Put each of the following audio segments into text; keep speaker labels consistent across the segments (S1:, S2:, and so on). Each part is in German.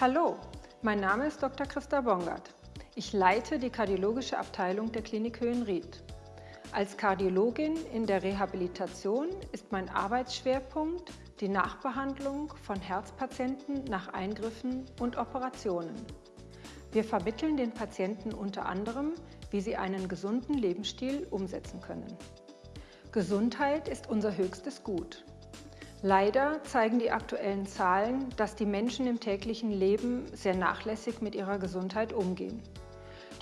S1: Hallo, mein Name ist Dr. Christa Bongard. Ich leite die kardiologische Abteilung der Klinik Höhenried. Als Kardiologin in der Rehabilitation ist mein Arbeitsschwerpunkt die Nachbehandlung von Herzpatienten nach Eingriffen und Operationen. Wir vermitteln den Patienten unter anderem, wie sie einen gesunden Lebensstil umsetzen können. Gesundheit ist unser höchstes Gut. Leider zeigen die aktuellen Zahlen, dass die Menschen im täglichen Leben sehr nachlässig mit ihrer Gesundheit umgehen.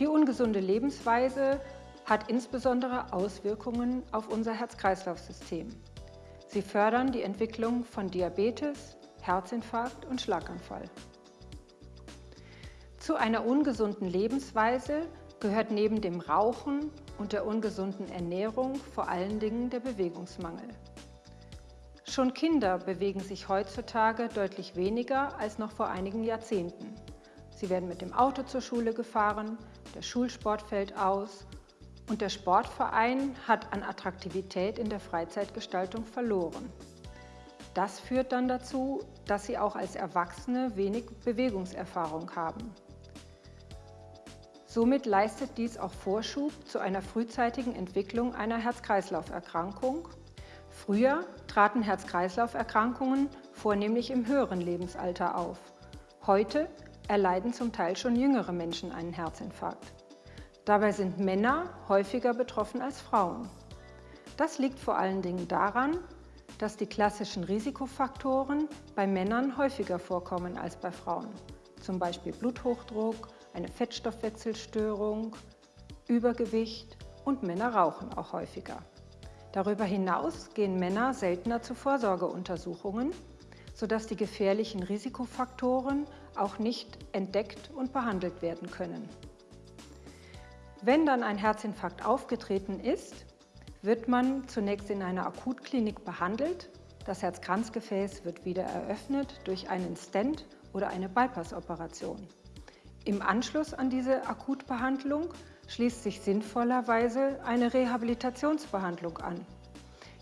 S1: Die ungesunde Lebensweise hat insbesondere Auswirkungen auf unser Herz-Kreislauf-System. Sie fördern die Entwicklung von Diabetes, Herzinfarkt und Schlaganfall. Zu einer ungesunden Lebensweise gehört neben dem Rauchen und der ungesunden Ernährung vor allen Dingen der Bewegungsmangel. Schon Kinder bewegen sich heutzutage deutlich weniger als noch vor einigen Jahrzehnten. Sie werden mit dem Auto zur Schule gefahren, der Schulsport fällt aus und der Sportverein hat an Attraktivität in der Freizeitgestaltung verloren. Das führt dann dazu, dass sie auch als Erwachsene wenig Bewegungserfahrung haben. Somit leistet dies auch Vorschub zu einer frühzeitigen Entwicklung einer Herz-Kreislauf-Erkrankung. Früher traten Herz-Kreislauf-Erkrankungen vornehmlich im höheren Lebensalter auf. Heute erleiden zum Teil schon jüngere Menschen einen Herzinfarkt. Dabei sind Männer häufiger betroffen als Frauen. Das liegt vor allen Dingen daran, dass die klassischen Risikofaktoren bei Männern häufiger vorkommen als bei Frauen. Zum Beispiel Bluthochdruck, eine Fettstoffwechselstörung, Übergewicht und Männer rauchen auch häufiger. Darüber hinaus gehen Männer seltener zu Vorsorgeuntersuchungen, sodass die gefährlichen Risikofaktoren auch nicht entdeckt und behandelt werden können. Wenn dann ein Herzinfarkt aufgetreten ist, wird man zunächst in einer Akutklinik behandelt. Das Herzkranzgefäß wird wieder eröffnet durch einen Stent oder eine Bypass-Operation. Im Anschluss an diese Akutbehandlung schließt sich sinnvollerweise eine Rehabilitationsbehandlung an.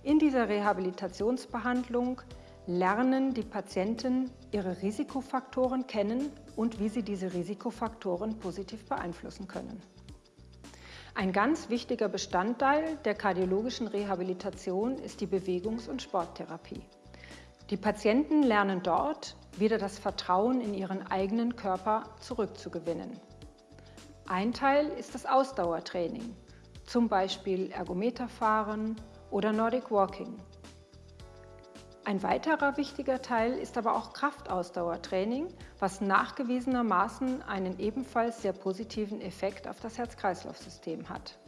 S1: In dieser Rehabilitationsbehandlung lernen die Patienten ihre Risikofaktoren kennen und wie sie diese Risikofaktoren positiv beeinflussen können. Ein ganz wichtiger Bestandteil der kardiologischen Rehabilitation ist die Bewegungs- und Sporttherapie. Die Patienten lernen dort, wieder das Vertrauen in ihren eigenen Körper zurückzugewinnen. Ein Teil ist das Ausdauertraining, zum Beispiel Ergometerfahren oder Nordic Walking. Ein weiterer wichtiger Teil ist aber auch Kraftausdauertraining, was nachgewiesenermaßen einen ebenfalls sehr positiven Effekt auf das Herz-Kreislauf-System hat.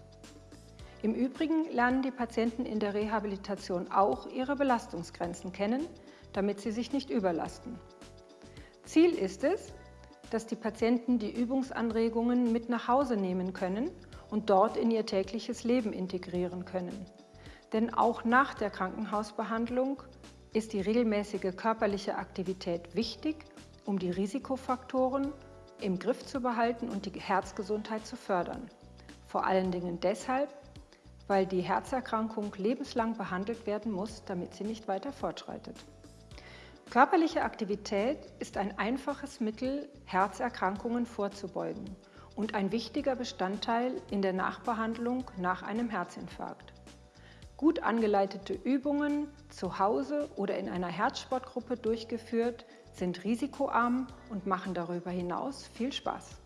S1: Im Übrigen lernen die Patienten in der Rehabilitation auch ihre Belastungsgrenzen kennen, damit sie sich nicht überlasten. Ziel ist es, dass die Patienten die Übungsanregungen mit nach Hause nehmen können und dort in ihr tägliches Leben integrieren können. Denn auch nach der Krankenhausbehandlung ist die regelmäßige körperliche Aktivität wichtig, um die Risikofaktoren im Griff zu behalten und die Herzgesundheit zu fördern. Vor allen Dingen deshalb, weil die Herzerkrankung lebenslang behandelt werden muss, damit sie nicht weiter fortschreitet. Körperliche Aktivität ist ein einfaches Mittel, Herzerkrankungen vorzubeugen und ein wichtiger Bestandteil in der Nachbehandlung nach einem Herzinfarkt. Gut angeleitete Übungen zu Hause oder in einer Herzsportgruppe durchgeführt sind risikoarm und machen darüber hinaus viel Spaß.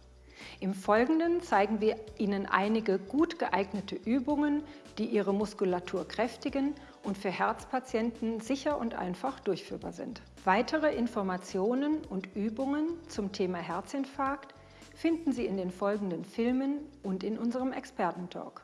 S1: Im Folgenden zeigen wir Ihnen einige gut geeignete Übungen, die Ihre Muskulatur kräftigen und für Herzpatienten sicher und einfach durchführbar sind. Weitere Informationen und Übungen zum Thema Herzinfarkt finden Sie in den folgenden Filmen und in unserem Expertentalk.